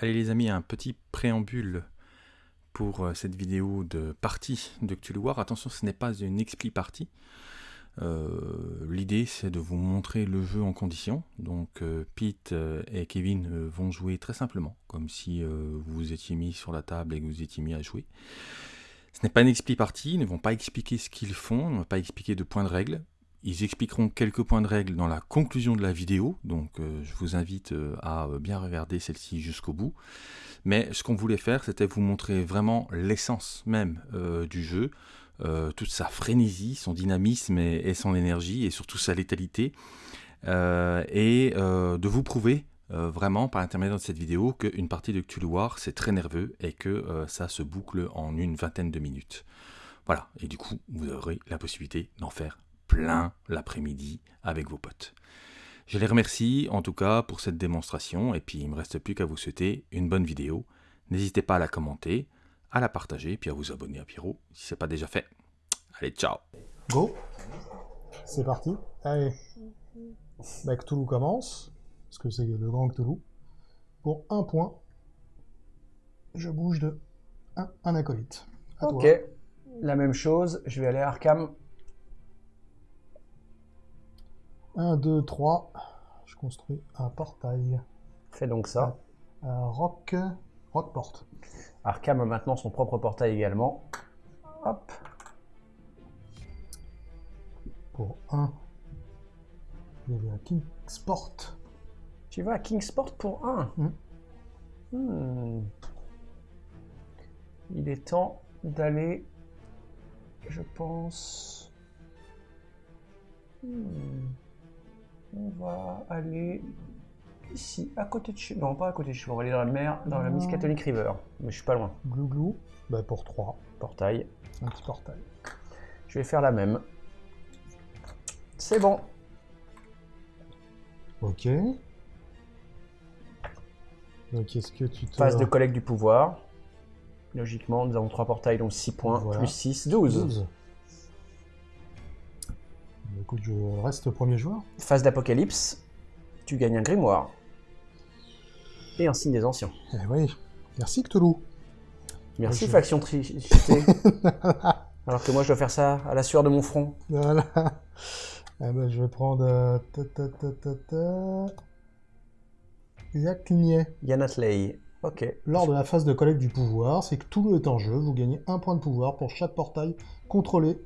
Allez les amis, un petit préambule pour euh, cette vidéo de partie de Cthulhu War. Attention, ce n'est pas une expli partie. Euh, l'idée c'est de vous montrer le jeu en condition. Donc euh, Pete et Kevin vont jouer très simplement, comme si vous vous étiez mis sur la table et que vous étiez mis à jouer. Ce n'est pas une expli partie, ils ne vont pas expliquer ce qu'ils font, ils ne vont pas expliquer de points de règle. Ils expliqueront quelques points de règle dans la conclusion de la vidéo, donc euh, je vous invite euh, à euh, bien regarder celle-ci jusqu'au bout. Mais ce qu'on voulait faire, c'était vous montrer vraiment l'essence même du jeu, toute sa frénésie, son dynamisme et, son énergie, et surtout sa létalité, et de vous prouver vraiment par l'intermédiaire de cette vidéo qu'une partie de Cthulhu War c'est très nerveux et que ça se boucle en une vingtaine de minutes. Voilà, et du coup vous aurez la possibilité d'en faire plein l'après-midi avec vos potes. Je les remercie en tout cas pour cette démonstration et puis il ne me reste plus qu'à vous souhaiter une bonne vidéo. N'hésitez pas à la commenter, à la partager puis à vous abonner à Pierrot si ce n'est pas déjà fait. Allez, ciao Go C'est parti Allez bah, Cthulhu commence, parce que c'est le grand Cthulhu. Pour un point, je bouge de un, acolyte. ok, la même chose, je vais aller à Arkham 1, 2, 3. Je construis un portail. Fais donc ça. Un rock, rock porte. Arkham a maintenant son propre portail également. Hop. Pour 1, je vais à Kingsport. Tu vas à Kingsport pour 1 hmm. Hmm. Il est temps d'aller, je pense... Hmm. On va aller ici, à côté de chez... Non, pas à côté de chez On va aller dans la mer, dans la Miskatonic River. Mais je suis pas loin. Glouglou, bah pour 3. Portail. Un petit portail. Je vais faire la même. C'est bon. Ok. Donc quest ce que tu te... Phase de collecte du pouvoir. Logiquement, nous avons 3 portails, donc 6 points, plus 6, 12. 12 écoute, je reste premier joueur. Phase d'apocalypse, tu gagnes un grimoire. Et un signe des anciens. Eh oui, merci Cthulhu. Merci faction Tricité. Alors que moi je dois faire ça à la sueur de mon front. Voilà. Eh ben, je vais prendre... Euh, ta, ta. Yanatley. Ok. Lors de la phase de collecte du pouvoir, c'est que tout est en jeu. Vous gagnez un point de pouvoir pour chaque portail contrôlé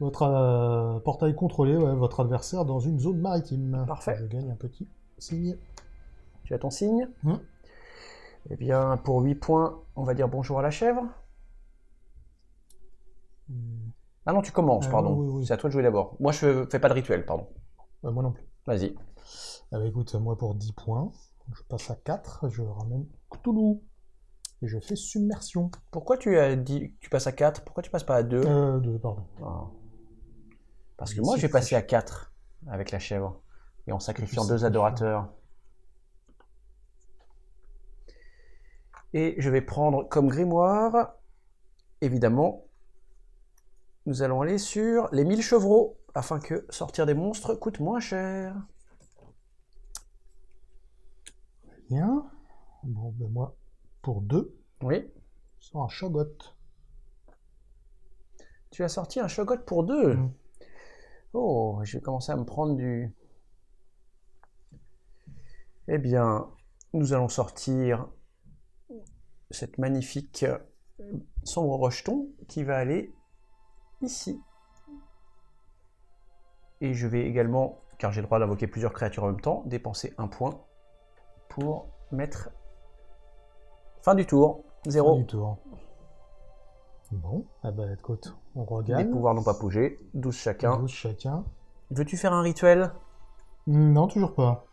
votre euh, portail contrôlé, votre adversaire dans une zone maritime. Parfait. Je gagne un petit signe. Tu as ton signe hum. Eh bien, pour 8 points, on va dire bonjour à la chèvre. Hum. Ah non, tu commences, ah pardon. C'est à toi de jouer d'abord. Moi, je fais pas de rituel, pardon. Euh, moi non plus. Vas-y. Ah bah écoute, moi pour 10 points, je passe à 4, je ramène Cthulhu. Et je fais submersion. Pourquoi tu as dit tu passes à 4 Pourquoi tu passes pas à 2 euh, 2, pardon. Ah. Parce que moi, j'ai passé à 4 avec la chèvre. Et en sacrifiant deux adorateurs. Et je vais prendre comme grimoire, évidemment, nous allons aller sur les 1000 chevreaux, afin que sortir des monstres coûte moins cher. Bien. Bon, ben moi, pour 2, oui. sors un shogot. Tu as sorti un shogot pour 2 Oh, je vais commencer à me prendre du... Eh bien, nous allons sortir cette magnifique sombre rejeton qui va aller ici. Et je vais également, car j'ai le droit d'invoquer plusieurs créatures en même temps, dépenser un point pour mettre fin du tour. Zéro. Fin du tour. Bon, ah bah écoute, on regarde. Les pouvoirs n'ont pas bougé, 12 chacun. 12 chacun. Veux-tu faire un rituel? Non, toujours pas.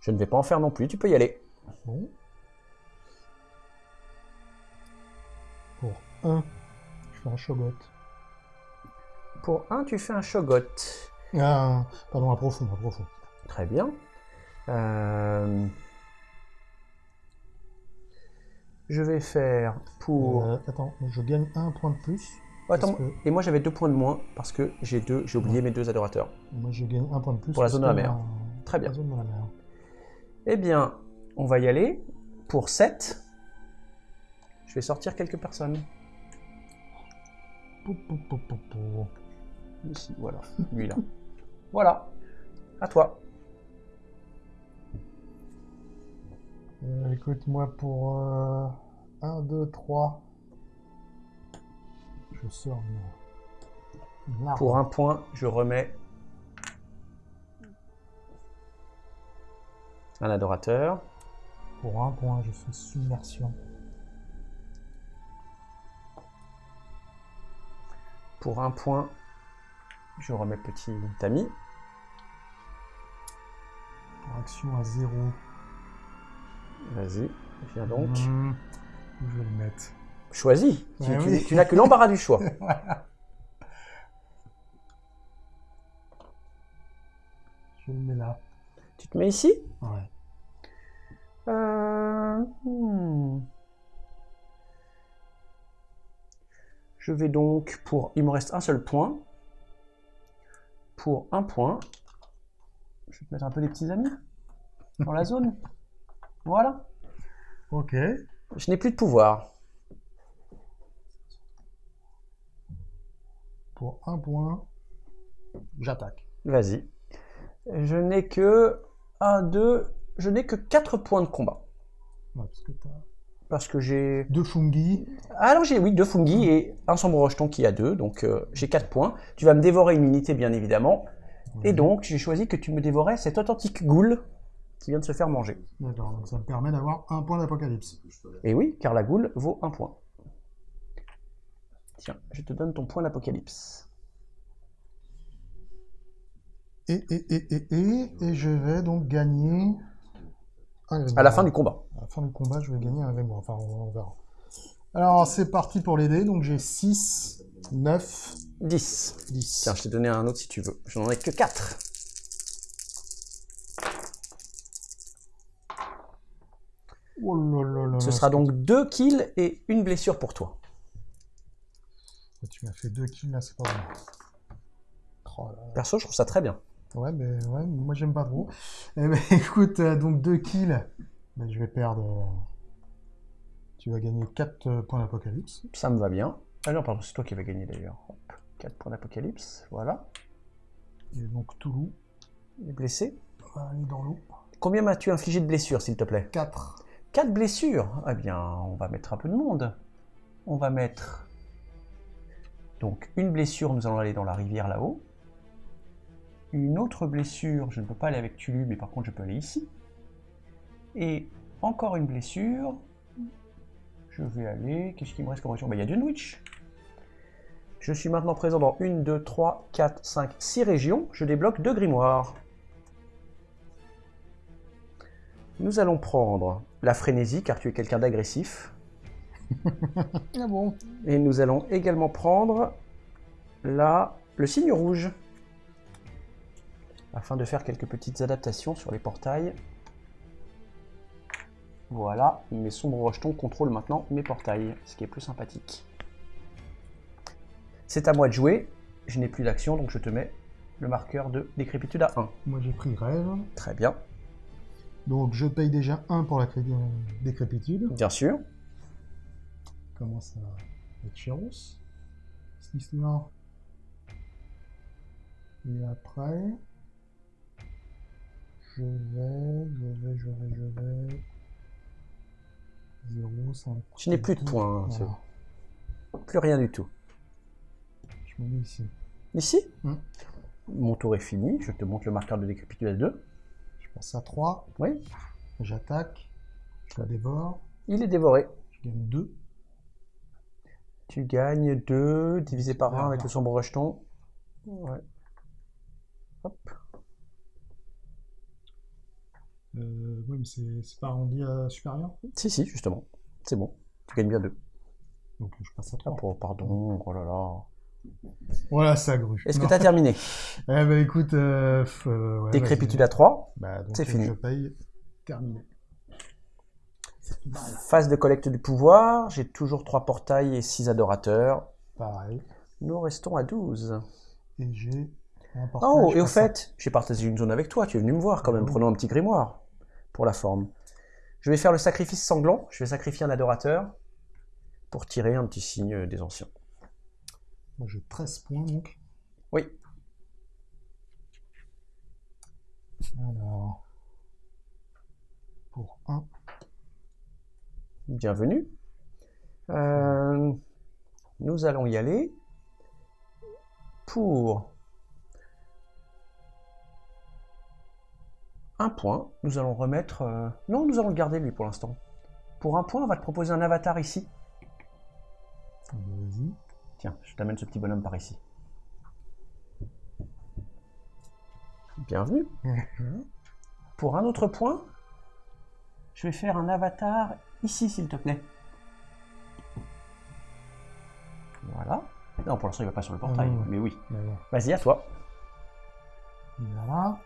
Je ne vais pas en faire non plus, tu peux y aller. Bon. Pour 1, je fais un shogot. Pour 1, tu fais un shogot. Ah, pardon, un profond, un profond. Très bien. Euh... Je vais faire pour... Euh, attends, je gagne un point de plus. attends, et moi j'avais deux points de moins parce que j'ai deux, j'ai oublié mes deux adorateurs. Moi je gagne un point de plus. Pour la zone de la mer. Très bien. La zone de la mer. Eh bien, on va y aller pour 7, je vais sortir quelques personnes. Pou, pou, pou, pou, pou. Ici, voilà. Lui là. voilà. À toi. Euh, écoute, moi pour 1, 2, 3, je sors une. Pour un point, je remets un adorateur. Pour un point, je fais submersion. Pour un point, je remets petit Tami. Pour action à 0. Vas-y, viens donc. Hmm, où je vais le mettre Choisis. Tu, Ouais, tu- oui. tu n'as que l'embarras du choix. Je le mets là. Tu te mets ici? Ouais. Euh, hmm. Je vais donc pour. Il me reste un seul point. Pour un point, je vais te mettre un peu des petits amis dans la zone. Voilà. Ok. Je n'ai plus de pouvoir. Pour un point, j'attaque. Vas-y. Je n'ai que 1, 2, je n'ai que 4 points de combat. Ouais, parce que t'as Parce que j'ai. deux fungi. Ah non, j'ai oui, deux fungi et un sombre rejeton qui a deux, donc euh, j'ai 4 points. Tu vas me dévorer une unité, bien évidemment. Et donc, j'ai choisi que tu me dévorais cet authentique ghoul qui vient de se faire manger. D'accord, donc ça me permet d'avoir un point d'apocalypse. Et oui, car la goule vaut un point. Tiens, je te donne ton point d'apocalypse. Et, et, et, et, et, et je vais donc gagner un. À la fin du combat. À la fin du combat, je vais gagner un grimoire. Enfin, on, on verra. Alors, c'est parti pour les dés. Donc, j'ai 6, 9, 10. 10. Tiens, je t'ai donné un autre si tu veux. Je n'en ai que 4. Oh là là là Ce sera donc 2 kills et une blessure pour toi. Tu m'as fait deux kills là, c'est pas bon. Oh. Perso, je trouve ça très bien. Ouais, mais ouais, moi j'aime pas trop. Eh ben, écoute, euh, donc deux kills. Ben, je vais perdre. euh, Tu vas gagner 4 points d'apocalypse. Ça me va bien. Ah non, pardon, c'est toi qui vas gagner d'ailleurs. 4 points d'apocalypse, voilà. Et donc Toulouse Il est blessé. va aller dans l'eau. Combien m'as-tu infligé de blessures, s'il te plaît? 4. 4 blessures. Eh bien, on va mettre un peu de monde. On va mettre. Donc, une blessure, nous allons aller dans la rivière là-haut. Une autre blessure, je ne peux pas aller avec Tulu, mais par contre, je peux aller ici. Et encore une blessure. Je vais aller. Qu'est-ce qui me reste comme région Bah, Il y a Dunwich. Je suis maintenant présent dans 1, 2, 3, 4, 5, 6 régions. Je débloque deux grimoires. Nous allons prendre la frénésie, car tu es quelqu'un d'agressif. Ah bon Et nous allons également prendre la, le signe rouge. Afin de faire quelques petites adaptations sur les portails. Voilà, mes sombres rejetons contrôlent maintenant mes portails, ce qui est plus sympathique. C'est à moi de jouer. Je n'ai plus d'action, donc je te mets le marqueur de décrépitude à 1. Moi j'ai pris rêve. Très bien, Donc je paye déjà 1 pour la cré- décrépitude. bien sûr. Commence à être chéros. Cette histoire. Et après. Je vais, je vais, je vais, je vais. 0, 5. Je n'ai plus de points, Voilà. Plus rien du tout. Je me mets ici. Ici, Hmm. mon tour est fini. Je te montre le marqueur de décrépitude à 2. Je passe à 3. Oui, J'attaque. Je la dévore. il est dévoré. Je gagne 2. Tu gagnes 2 divisé par 1 Ah, avec non. le sombre rejeton. Ouais. Hop. Euh, oui, mais c'est pas arrondi à supérieur? Si, si, justement. C'est bon. Tu gagnes bien 2. Donc je passe à Ah, 3. oh, pardon, oh là là. Voilà, ça grue. Est-ce que tu as terminé? Eh ben écoute, euh, euh, ouais, Décrépitude à 3. Bah, donc, C'est fini. Je paye. Terminé. Phase de collecte du pouvoir. J'ai toujours 3 portails et 6 adorateurs. Pareil. Nous restons à 12. Et j'ai un portail, Oh, et au fait, j'ai partagé une zone avec toi. Tu es venu me voir quand même. Ah oui. Prenons un petit grimoire pour la forme. Je vais faire le sacrifice sanglant. Je vais sacrifier un adorateur pour tirer un petit signe des anciens. Moi, j'ai 13 points, donc. Oui. Alors... Pour 1. Bienvenue. Euh, nous allons y aller pour un point. Nous allons remettre... euh, Non, nous allons le garder lui pour l'instant. Pour un point, on va te proposer un avatar ici. Ah bah, Vas-y. Tiens, je t'amène ce petit bonhomme par ici. Bienvenue. Pour un autre point, je vais faire un avatar ici, s'il te plaît. Voilà. Non, pour l'instant, il va pas sur le portail, non. mais oui. Bon. Vas-y, à toi. Voilà.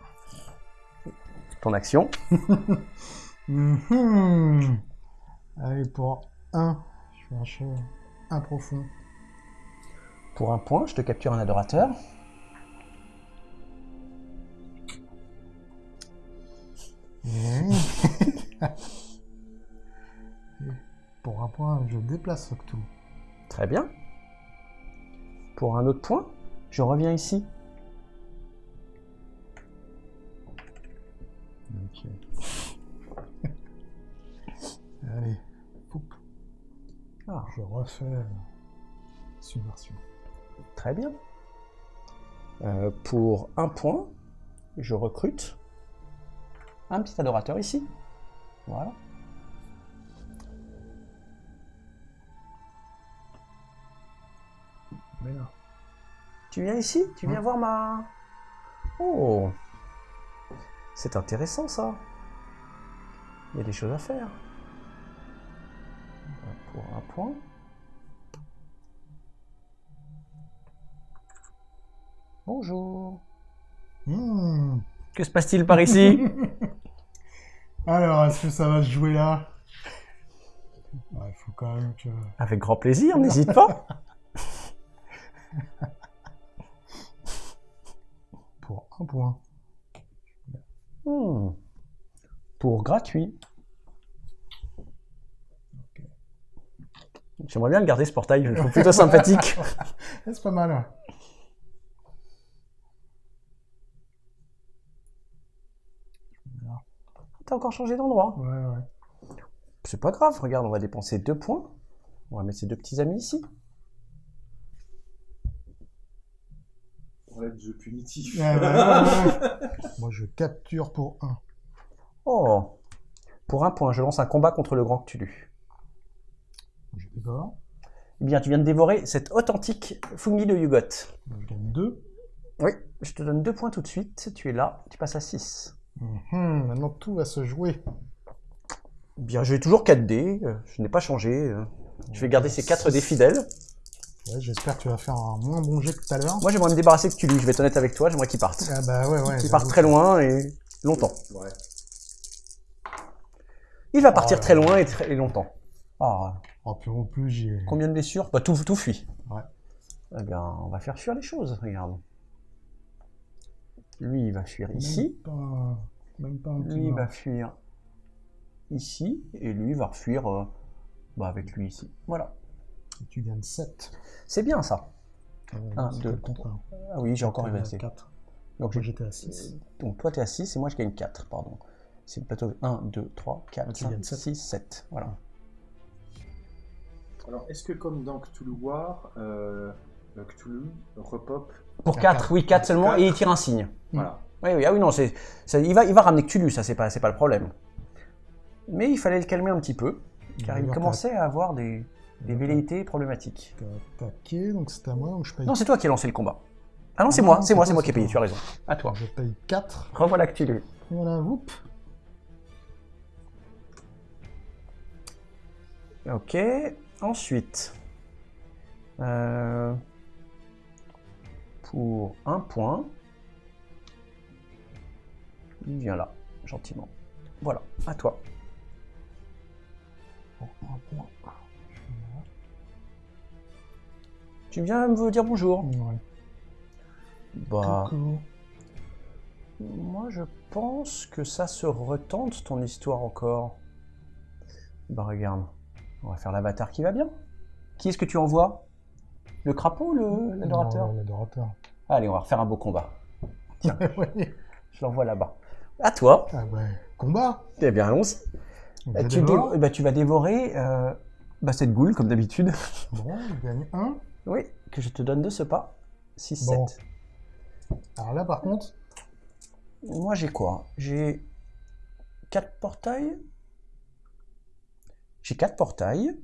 Ton action. Allez, pour 1, je vais lâcher un profond. Pour un point, je te capture un adorateur. Pour un point, je déplace Octou. Très bien. Pour un autre point, je reviens ici. Ok. Allez, Poup. Ah, je refais subversion. Très bien. Euh, pour un point, je recrute un petit adorateur ici. Voilà. Mais Tu viens ici? Tu viens Ouais. voir ma... Oh C'est intéressant ça. Il y a des choses à faire. Euh, Pour un point. Bonjour. Hmm. Que se passe-t-il par ici Alors, est-ce que ça va se jouer là Il faut quand même que... Avec grand plaisir, n'hésite pas. Pour un point. Hmm. Pour gratuit. J'aimerais bien le garder ce portail, je le trouve plutôt sympathique. C'est pas mal. hein. T'as encore changé d'endroit. Ouais, ouais. C'est pas grave, regarde, on va dépenser deux points. On va mettre ces deux petits amis ici. On va être jeu punitif. Ouais, ouais, ouais, ouais. Moi, je capture pour un. Oh Pour un point, je lance un combat contre le grand Cthulhu. Je dévore. Eh bien, tu viens de dévorer cet authentique Fungi de Yugot. Je gagne deux. Oui, je te donne deux points tout de suite. Tu es là, tu passes à 6. Mhm, Maintenant, tout va se jouer. Bien, j'ai toujours 4 dés, euh, je n'ai pas changé. euh. Je vais garder ces 4 dés fidèles. Ouais, J'espère que tu vas faire un moins bon jet que tout à l'heure. Moi, j'aimerais me débarrasser de Cthulhu, je vais être honnête avec toi, j'aimerais qu'il parte. Ah bah ouais, ouais. Qu'il parte très loin et longtemps. Ouais. Il va partir Oh très loin et très et longtemps. Ah, Oh, puis en plus, j'ai... combien de blessures? Bah tout, tout fuit. Ouais. Eh bien, on va faire fuir les choses, regarde. Lui, il va fuir ici. Même pas, même pas un petit Lui, il va fuir ici. Et lui, il va refuir euh, bah, avec lui ici. Voilà. Et Tu gagnes 7. C'est bien ça. Un, deux, le contraire. Ah oui, j'ai encore réversé. 4. Donc, j'étais à 6. Donc toi, tu es à 6 et moi, je gagne 4, pardon. C'est le plateau 1, 2, 3, 4, Ah, tu 5, gagnes sept. 6, 7. Voilà. Alors, est-ce que comme dans Cthulhu War, euh, Cthulhu repop Pour À 4, quatre. oui, 4 seulement, Quatre. et il tire un signe. Voilà. Oui, oui, ah oui, non, c'est, il, va, il va ramener Cthulhu, ça, c'est pas, c'est pas le problème. Mais il fallait le calmer un petit peu, car il commençait à avoir des, des velléités problématiques. T'as attaqué, donc c'est à moi ou je paye Non, c'est toi qui as lancé le combat. Ah non, c'est Ah moi, c'est moi, c'est moi c'est qui ai payé, toi. tu as raison. À toi. Je paye 4. Revoilà Cthulhu. Voilà, whoop. Ok, ensuite, euh, pour un point, il vient là, gentiment. Voilà, à toi. Bon, un point. Tu viens me dire bonjour Ouais. Bah, Coucou. moi je pense que ça se retente ton histoire encore. Bah regarde, on va faire l'avatar qui va bien. Qui est-ce que tu envoies? Le crapaud ou le- l'adorateur L'adorateur. Allez, on va refaire un beau combat. Tiens, je l'envoie là-bas. À toi. Ah ouais. Combat. Eh bien, allons-y. Euh, je Tu, dévore. dévo- tu vas dévorer euh, bah, cette goule, comme d'habitude. Bon, je gagne un. oui, que je te donne de ce pas. 6, Bon. 7. Alors là, par contre, Moi, j'ai quoi? J'ai 4 portails. J'ai 4 portails.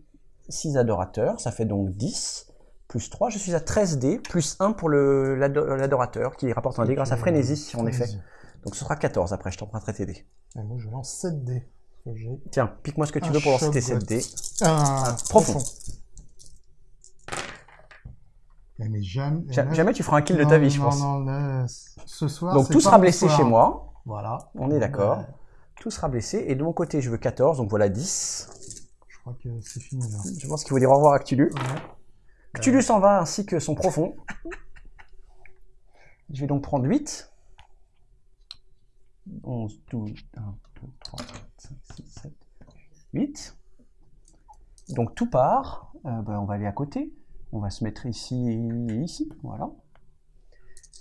6 adorateurs, ça fait donc 10. Plus 3, je suis à 13 dés. Plus 1 pour l'adorateur qui rapporte un dé grâce à frénésie, en effet. Donc ce sera 14 après, je t'emprunterai tes dés. Et moi, je lance 7 dés. Tiens, pique-moi ce que tu veux pour lancer tes 7 goth. dés. profond. Eh, Mais jamais, Ja- Jamais tu feras un kill de Non, ta vie, je non, pense. Non, là, ce soir. Donc tout sera blessé chez moi. Voilà. On est d'accord. Tout sera blessé. Et de mon côté, je veux 14, donc voilà 10. Je crois que c'est fini là. Je pense qu'il faut dire au revoir à Cthulhu. Ouais. Cthulhu s'en va ainsi que son profond. Je vais donc prendre 8. 11, 12, 1, 2, 3, 4, 5, 6, 7, 8. Donc tout part. Euh, ben, on va aller à côté. On va se mettre ici et ici. Voilà.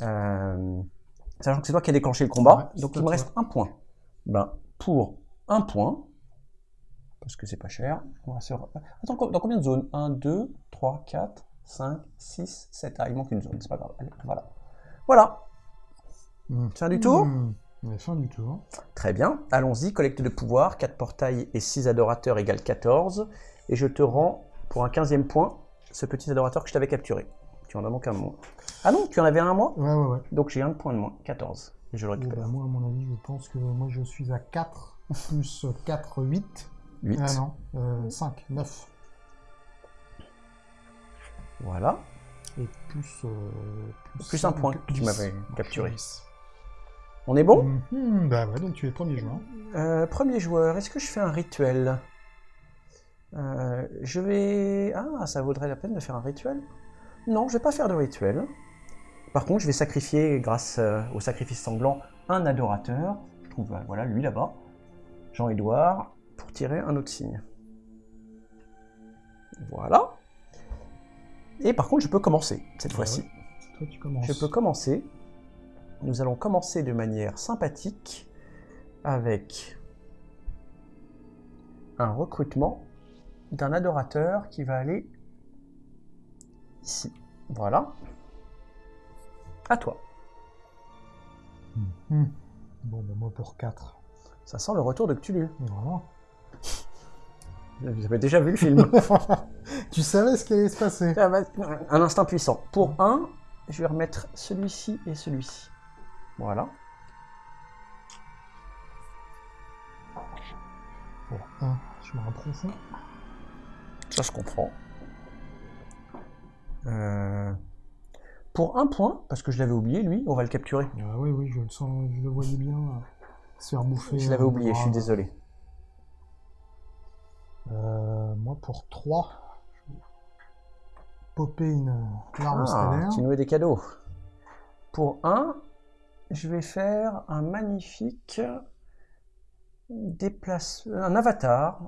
Euh, sachant que c'est toi qui as déclenché le combat. Ouais, donc il me reste un point. Ben, pour un point, parce que c'est pas cher, on va se... Attends, dans combien de zones? 1, 2, 3, 4, 5, 6, 7. Ah, il manque une zone, c'est pas grave. Allez, voilà. Voilà. Mmh. Fin du tour Mmh. Ouais, fin du tour. Très bien. Allons-y. Collecte de pouvoir. 4 portails et 6 adorateurs égale 14. Et je te rends, pour un 15e point, ce petit adorateur que je t'avais capturé. Tu en as donc un moins. Ah non, tu en avais un à moi Ouais, ouais, ouais. Donc j'ai un point de moins. 14. Et je le Et récupère. bah, moi, à mon avis, je pense que moi, je suis à 4 plus 4, 8. 8. Ah non, euh, 5, 9. Voilà. Et plus. euh, Plus un point que tu 10. m'avais capturé. 10. On est bon? Mhm, bah ouais, donc tu es premier joueur. Euh, Premier joueur, est-ce que je fais un rituel? Euh, Je vais... Ah, ça vaudrait la peine de faire un rituel? Non, je vais pas faire de rituel. Par contre, je vais sacrifier, grâce euh, au sacrifice sanglant, un adorateur. Je trouve, euh, voilà, lui là-bas. Jean-Édouard, pour tirer un autre signe. Voilà. Et par contre, je peux commencer, cette Ah fois-ci. ouais. Toi, tu commences. Je peux commencer. Nous allons commencer de manière sympathique avec un recrutement d'un adorateur qui va aller ici. Voilà. À toi. Mhm. Bon, bah moi pour 4. Ça sent le retour de Cthulhu. Voilà. Vous avez déjà vu le film. tu savais ce qui allait se passer. Ah, bah, un instinct puissant. Pour un, je vais remettre celui-ci et celui-ci. Voilà. Pour 1, je me profond. Ça se comprend. Euh, Pour un point, parce que je l'avais oublié, lui, on va le capturer. Ah oui, oui, je le sens, je le voyais bien euh, se faire bouffer. Je l'avais euh, oublié, je suis désolé. Euh, moi pour 3, je vais popper une larme Ah, stellaire. tu nous mets des cadeaux. Pour un, je vais faire un magnifique déplace, un avatar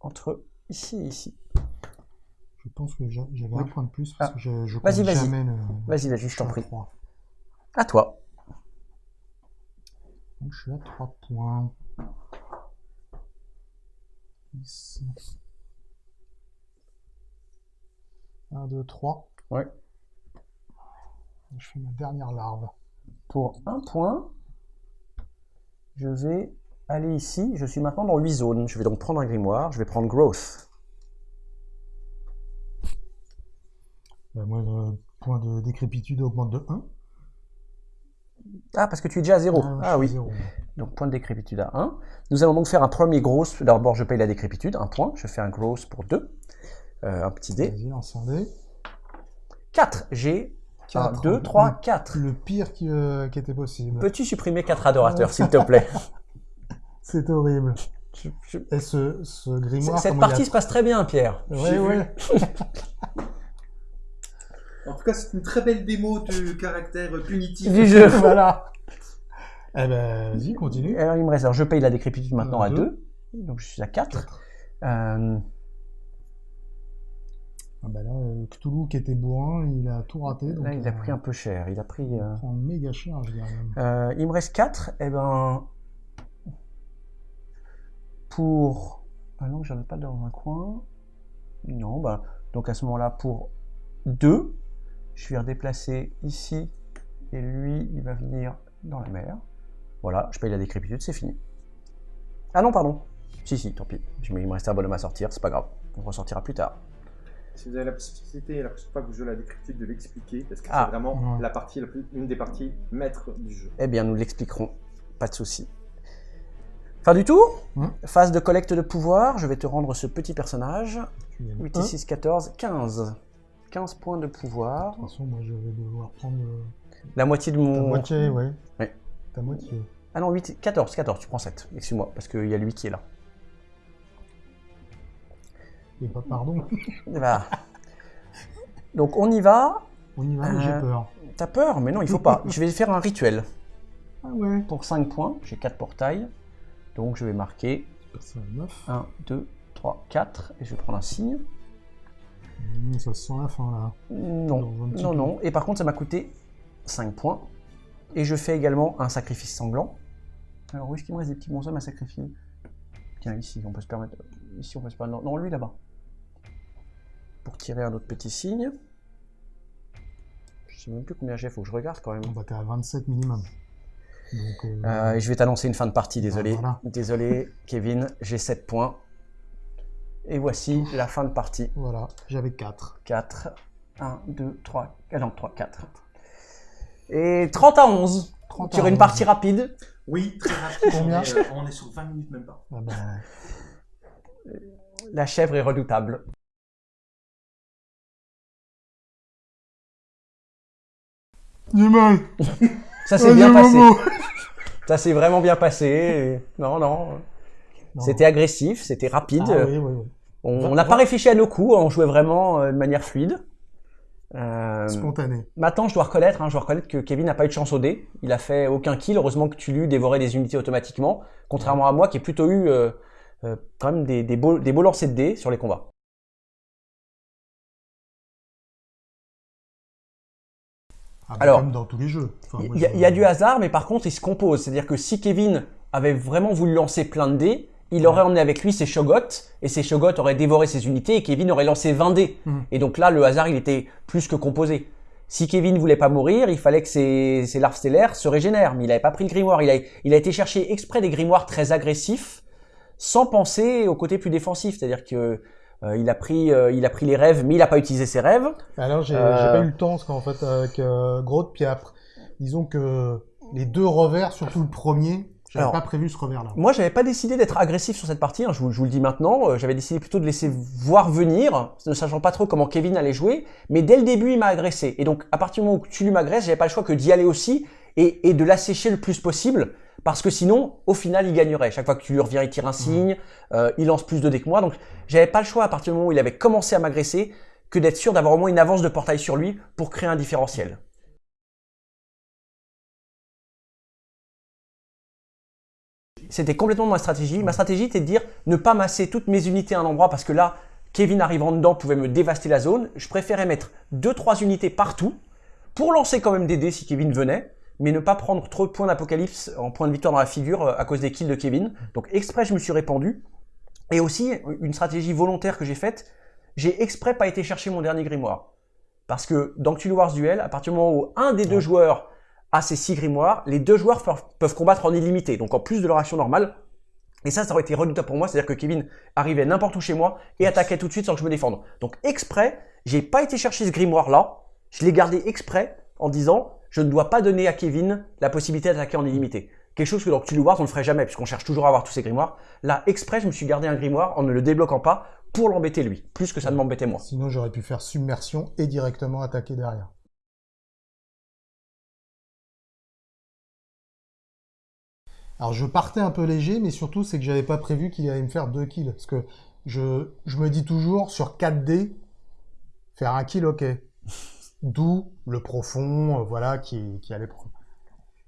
entre ici et ici. Je pense que j'a- j'avais Oui. un point de plus parce Ah. que je, je Vas-y, vas-y. jamais le. Vas-y, vas-y, je t'en prie. trois. À toi. Donc je suis à 3 points. Ici. 1, 2, 3. Ouais. Je fais ma dernière larve. Pour un point, je vais aller ici. Je suis maintenant dans 8 zones. Je vais donc prendre un grimoire. Je vais prendre Growth. Bah, moi, le point de décrépitude augmente de 1. Ah, parce que tu es déjà à 0. Ah, oui. Donc point de décrépitude à 1. Nous allons donc faire un premier gross. D'abord, je paye la décrépitude, un point. Je fais un gross pour 2. un petit dé. Vas-y, lance un dé. 4. J'ai 1, Quatre. 2, 3, Le- 4. Le pire qui, euh, qui était possible. Peux-tu supprimer 4 adorateurs, s'il te plaît? C'est horrible. Je- je- Et ce, ce grimoire. Cette partie a- se passe très bien, Pierre. Vu. ouais. En tout cas, c'est une très belle démo de caractère punitif. Du jeu. voilà. Eh ben, vas-y, continue. Alors, il me reste. alors, je paye la décrépitude maintenant à deux. 2. Donc, je suis à 4. Quatre. Euh, Ah bah là, euh, Cthulhu qui était bourrin, il a tout raté. Donc là, il a euh, pris un peu cher. Il a pris. il prend méga cher, je dirais même. Il me reste 4. Et ben. Pour. Ah non, j'en ai pas dans un coin. Non, bah. Donc à ce moment-là, pour 2, je vais redéplacer ici. Et lui, il va venir dans la mer. Voilà, je paye la décrépitude, c'est fini. Ah non, pardon. Si, si, tant pis. Je- Il me reste un bonhomme à sortir, c'est pas grave. On ressortira plus tard. Si vous avez la possibilité, la prochaine fois que vous jouez la décryptude, de l'expliquer, parce que Ah. c'est vraiment Ouais. la partie, la plus, une des parties maîtres du jeu. Eh bien, nous l'expliquerons. Pas de souci. Fin du tour Hein Phase de collecte de pouvoir. Je vais te rendre ce petit personnage. Tu gagnes 8 un. et 6, 14, 15. 15 points de pouvoir. De toute façon, moi, je vais devoir prendre euh, La moitié de mon... moitié, ouais. Ouais. Ta moitié. Ah non, 8, 14, 14, tu prends 7. Excuse-moi, parce qu'il y a lui qui est là. Et pas pardon. Voilà. Donc on y va. On y va, mais j'ai Euh, peur. T'as peur Mais non, il faut pas. Je vais faire un rituel. Ah ouais. Pour 5 points, j'ai 4 portails. Donc je vais marquer Ça, 9. 1, 2, 3, 4. Et je vais prendre un signe. Mmh, ça sent la fin, là. Non, non, non. Et par contre, ça m'a coûté 5 points. Et je fais également un sacrifice sanglant. Alors, où est-ce qu'il me reste des petits bonshommes à sacrifier? Tiens, ici, on peut se permettre. Ici, on peut se permettre. Non, lui là-bas. Pour tirer un autre petit signe. Je sais même plus combien j'ai, faut que je regarde quand même. On va t'es à 27 minimum. Donc, euh, Euh, et je vais t'annoncer une fin de partie, désolé. Ah, voilà. Désolé, Kevin, j'ai 7 points. Et voici la fin de partie. voilà, j'avais 4. 4, 1, 2, 3, ah non, 3, 4. Et 30 à 11. 30 Sur à une 11. partie rapide. Oui, très rapide. Combien on, est, euh, on est sur 20 minutes même pas. Ah bah, La chèvre est redoutable. Nîmes Ça s'est bien passé. Ça s'est vraiment bien passé. Et- Non, non. Non. C'était agressif, c'était rapide. Ah oui, oui, oui. On n'a pas réfléchi à nos coups, on jouait vraiment euh, de manière fluide. Euh, Spontané. maintenant, je dois reconnaître, hein, je dois reconnaître que Kevin n'a pas eu de chance au dé. Il a fait aucun kill. Heureusement que tu lui dévorais des unités automatiquement, contrairement à moi qui ai plutôt eu euh, euh, quand même des, des beaux, des beaux lancers de dés sur les combats. Ah, Alors, comme dans tous les jeux. Enfin, Il y, y a du hasard, mais par contre, il se compose. C'est-à-dire que si Kevin avait vraiment voulu lancer plein de dés, il aurait emmené avec lui ses Shogots, et ses Shogots auraient dévoré ses unités, et Kevin aurait lancé 20 dés. Mhm. Et donc là, le hasard, il était plus que composé. Si Kevin voulait pas mourir, il fallait que ses, ses larves stellaires se régénèrent, mais il n'avait pas pris le grimoire. Il a, il a été chercher exprès des grimoires très agressifs, sans penser au côté plus défensif. C'est-à-dire que euh, il a pris, euh, il a pris les rêves, mais il n'a pas utilisé ses rêves. Alors, j'ai Euh, pas eu le temps, parce qu'en fait, avec euh, Grotte, puis après, disons que les deux revers, surtout le premier, j'avais pas prévu ce revers-là. Moi, j'avais pas décidé d'être agressif sur cette partie. hein, je, vous, je vous le dis maintenant. Euh, J'avais décidé plutôt de laisser voir venir, ne sachant pas trop comment Kevin allait jouer. Mais dès le début, il m'a agressé. Et donc, à partir du moment où tu lui m'agresses, j'avais pas le choix que d'y aller aussi et, et de l'assécher le plus possible. Parce que sinon, au final, il gagnerait. Chaque fois que tu lui reviens, il tire un signe, euh, il lance plus de dés que moi. Donc, j'avais pas le choix à partir du moment où il avait commencé à m'agresser que d'être sûr d'avoir au moins une avance de portail sur lui pour créer un différentiel. C'était complètement ma stratégie. Ma stratégie était de dire ne pas masser toutes mes unités à un endroit parce que là, Kevin arrivant dedans pouvait me dévaster la zone. Je préférais mettre 2-3 unités partout pour lancer quand même des dés si Kevin venait, mais ne pas prendre trop de points d'apocalypse en point de victoire dans la figure euh, à cause des kills de Kevin. Donc exprès, je me suis répandu. Et aussi, une stratégie volontaire que j'ai faite, j'ai exprès pas été chercher mon dernier grimoire. Parce que dans Cthulhu Wars Duel, à partir du moment où un des deux joueurs a ses six grimoires, les deux joueurs peuvent- peuvent combattre en illimité, donc en plus de leur action normale. Et ça, ça aurait été redoutable pour moi, c'est-à-dire que Kevin arrivait n'importe où chez moi et attaquait tout de suite sans que je me défende. Donc exprès, j'ai pas été chercher ce grimoire-là, je l'ai gardé exprès en disant je ne dois pas donner à Kevin la possibilité d'attaquer en illimité. Quelque chose que dans Cthulhu Wars on ne ferait jamais puisqu'on cherche toujours à avoir tous ces grimoires. Là, exprès, je me suis gardé un grimoire en ne le débloquant pas pour l'embêter lui, plus que ça ne m'embêtait moi. Sinon, j'aurais pu faire submersion et directement attaquer derrière. Alors, je partais un peu léger, mais surtout, c'est que j'avais pas prévu qu'il allait me faire deux kills. Parce que je, je me dis toujours, sur 4 dés, faire un kill, ok. D'où le profond, euh, voilà, qui, qui allait prendre.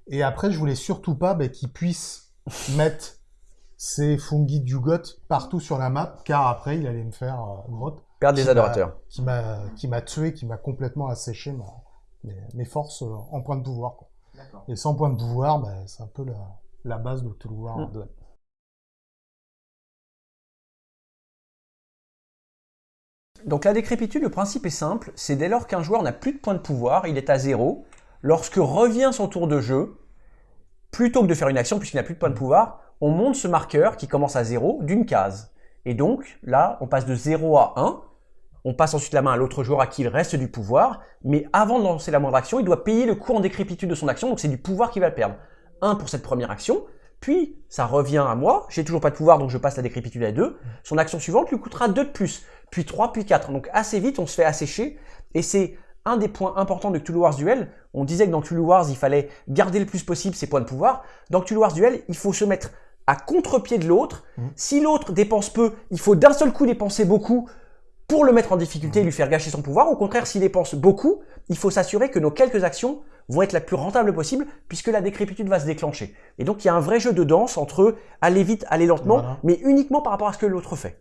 Et après, je voulais surtout pas ben, qu'il puisse mettre c'est Fungi Dugot partout sur la map, car après, il allait me faire euh, grotte, Perdre des adorateurs. qui m'a qui m'a tué, qui m'a complètement asséché ma, mes, mes forces euh, en point de pouvoir. quoi. Et sans point de pouvoir, bah, c'est un peu la, la base de Cthulhu War Mm. 2. Donc la décrépitude, le principe est simple, c'est dès lors qu'un joueur n'a plus de points de pouvoir, il est à zéro. Lorsque revient son tour de jeu, plutôt que de faire une action puisqu'il n'a plus de points de pouvoir, on monte ce marqueur qui commence à zéro d'une case. Et donc là, on passe de 0 à 1. On passe ensuite la main à l'autre joueur à qui il reste du pouvoir, mais avant de lancer la moindre action, il doit payer le coût en décrépitude de son action, donc c'est du pouvoir qu'il va perdre. 1 pour cette première action, puis ça revient à moi, j'ai toujours pas de pouvoir donc je passe la décrépitude à 2. Son action suivante lui coûtera 2 de plus, puis 3, puis 4. Donc assez vite on se fait assécher, et c'est un des points importants de Cthulhu Wars Duel. On disait que dans Cthulhu Wars il fallait garder le plus possible ses points de pouvoir. Dans Cthulhu Wars Duel, il faut se mettre à contre-pied de l'autre. Mhm. Si l'autre dépense peu, il faut d'un seul coup dépenser beaucoup pour le mettre en difficulté et lui faire gâcher son pouvoir. Au contraire, s'il dépense beaucoup, il faut s'assurer que nos quelques actions vont être la plus rentable possible puisque la décrépitude va se déclencher. Et donc il y a un vrai jeu de danse entre aller vite, aller lentement, Voilà. mais uniquement par rapport à ce que l'autre fait.